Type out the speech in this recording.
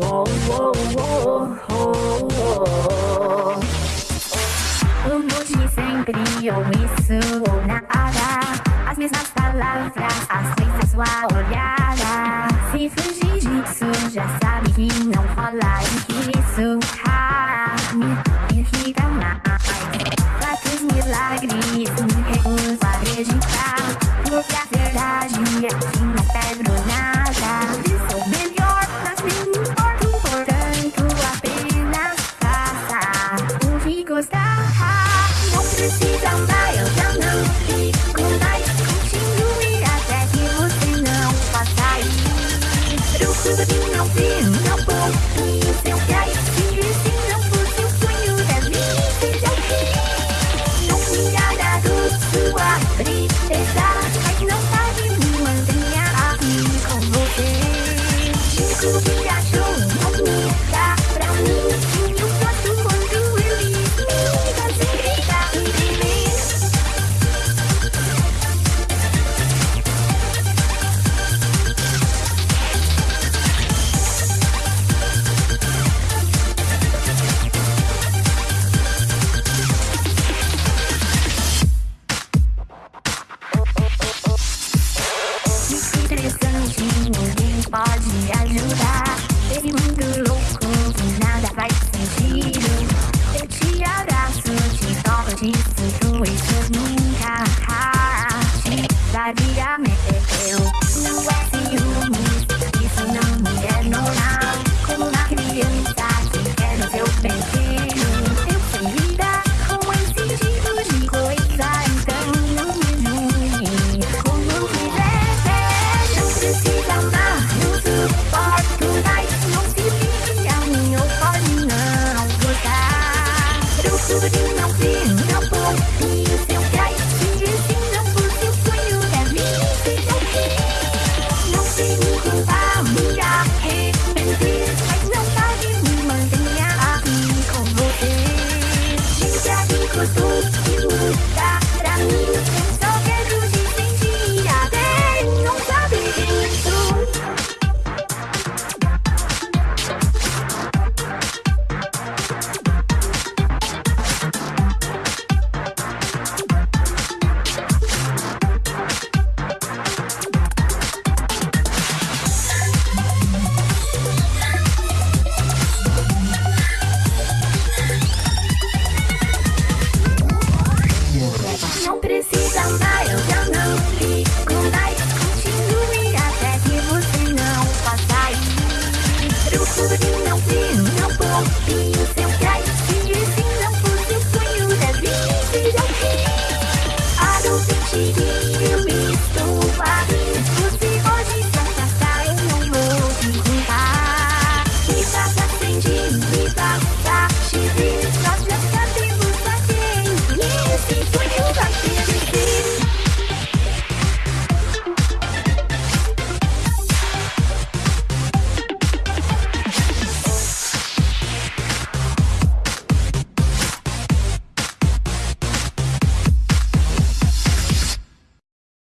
Oh, oh, sempre ou isso ou nada. As mesmas palavras, as vezes olhada. Se fugir disso, já sabe que não rola e isso ah, me irrita mais. Quantos milagres me recuso acreditar. Porque a verdade é lòng riêng lòng bầu thương yêu xeo gai thiên duyên tiếng lòng vừa siêu quên như đàn lý xin đã đã được thứ qua và đi để xa hạnh lòng tình nhà à thì không vô pode ajudar. Esse mundo louco que nada faz sentido. Eu te abraço, te toco, te sinto, isso nunca te daria meu.